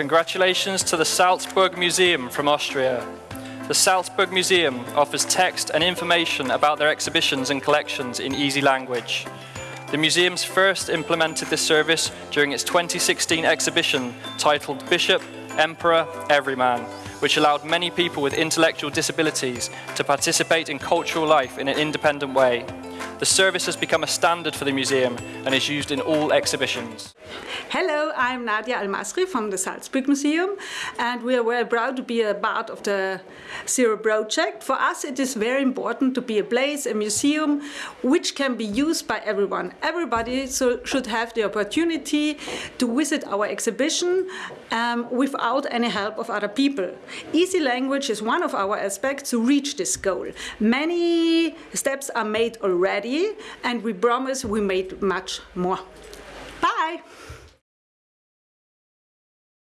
Congratulations to the Salzburg Museum from Austria. The Salzburg Museum offers text and information about their exhibitions and collections in easy language. The museum's first implemented this service during its 2016 exhibition titled Bishop, Emperor, Everyman, which allowed many people with intellectual disabilities to participate in cultural life in an independent way. The service has become a standard for the museum and is used in all exhibitions. Hello, I'm Nadia Al-Masri from the Salzburg Museum and we are very proud to be a part of the Zero project. For us it is very important to be a place, a museum, which can be used by everyone. Everybody so should have the opportunity to visit our exhibition um, without any help of other people. Easy language is one of our aspects to reach this goal. Many steps are made already and we promise we made much more. Bye.